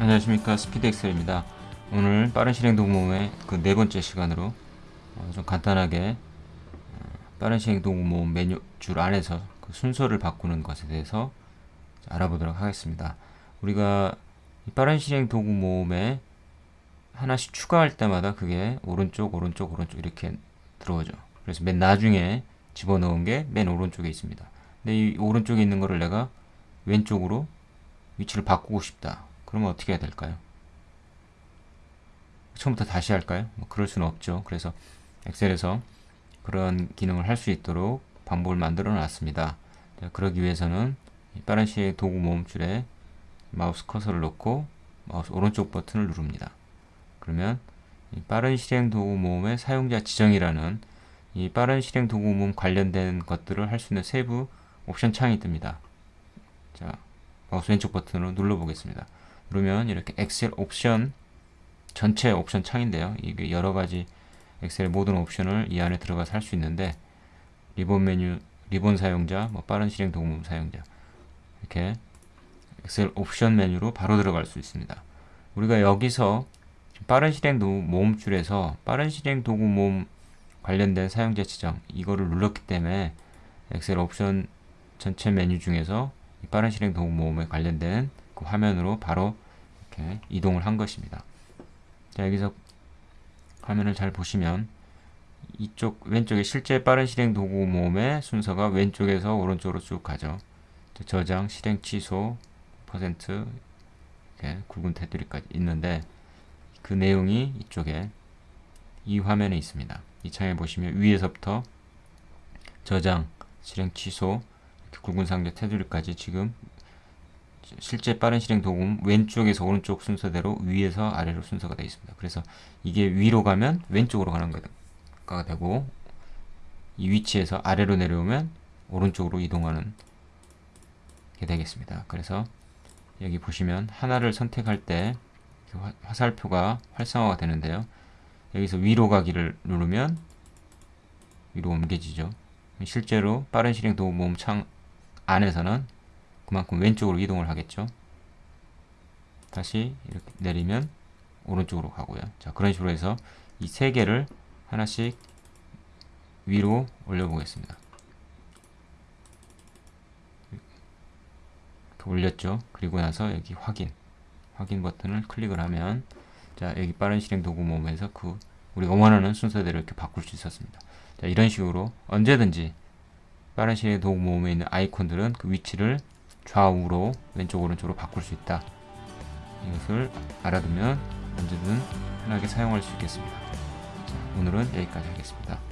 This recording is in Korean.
안녕하십니까 스피드 엑셀입니다. 오늘 빠른 실행 도구모음의 그 네 번째 시간으로 어, 좀 간단하게 어, 빠른 실행 도구모음 메뉴 줄 안에서 그 순서를 바꾸는 것에 대해서 알아보도록 하겠습니다. 우리가 이 빠른 실행 도구 모음에 하나씩 추가할 때마다 그게 오른쪽 오른쪽 오른쪽 이렇게 들어오죠. 그래서 맨 나중에 집어넣은 게 맨 오른쪽에 있습니다. 근데 이 오른쪽에 있는 거를 내가 왼쪽으로 위치를 바꾸고 싶다. 그러면 어떻게 해야 될까요? 처음부터 다시 할까요? 뭐 그럴 수는 없죠. 그래서 엑셀에서 그런 기능을 할 수 있도록 방법을 만들어 놨습니다. 그러기 위해서는 빠른 실행 도구 모음줄에 마우스 커서를 놓고 마우스 오른쪽 버튼을 누릅니다. 그러면 빠른 실행 도구 모음의 사용자 지정이라는 이 빠른 실행 도구 모음 관련된 것들을 할 수 있는 세부 옵션 창이 뜹니다. 자, 마우스 왼쪽 버튼으로 눌러 보겠습니다. 그러면 이렇게 엑셀 옵션 전체 옵션 창인데요. 이게 여러 가지 엑셀의 모든 옵션을 이 안에 들어가서 할 수 있는데 리본 메뉴, 리본 사용자, 뭐 빠른 실행 도구 사용자 이렇게 엑셀 옵션 메뉴로 바로 들어갈 수 있습니다. 우리가 여기서 빠른 실행 도구 모음줄에서 빠른 실행 도구 모음 관련된 사용자 지정 이거를 눌렀기 때문에 엑셀 옵션 전체 메뉴 중에서 빠른 실행 도구 모음에 관련된 그 화면으로 바로 이렇게 이동을 한 것입니다. 자, 여기서 화면을 잘 보시면 이쪽 왼쪽에 실제 빠른 실행 도구 모음의 순서가 왼쪽에서 오른쪽으로 쭉 가죠. 저장, 실행 취소, 퍼센트 이렇게 굵은 테두리까지 있는데 그 내용이 이쪽에 이 화면에 있습니다. 이 창에 보시면 위에서부터 저장, 실행 취소, 굵은 상자 테두리까지 지금 실제 빠른 실행 도구 왼쪽에서 오른쪽 순서대로 위에서 아래로 순서가 되어 있습니다. 그래서 이게 위로 가면 왼쪽으로 가는 거가 되고 이 위치에서 아래로 내려오면 오른쪽으로 이동하는 게 되겠습니다. 그래서 여기 보시면 하나를 선택할 때 화살표가 활성화가 되는데요. 여기서 위로 가기를 누르면 위로 옮겨지죠. 실제로 빠른 실행 도구 모음 창 안에서는 그만큼 왼쪽으로 이동을 하겠죠. 다시 이렇게 내리면 오른쪽으로 가고요. 자, 그런 식으로 해서 이 세 개를 하나씩 위로 올려보겠습니다. 올렸죠. 그리고 나서 여기 확인, 확인 버튼을 클릭을 하면 자, 여기 빠른 실행 도구 모음에서 그 우리가 원하는 순서대로 이렇게 바꿀 수 있었습니다. 자, 이런 식으로 언제든지 빠른 실행 도구 모음에 있는 아이콘들은 그 위치를 좌우로 왼쪽 오른쪽으로 바꿀 수 있다. 이것을 알아두면 언제든 편하게 사용할 수 있겠습니다. 자, 오늘은 여기까지 하겠습니다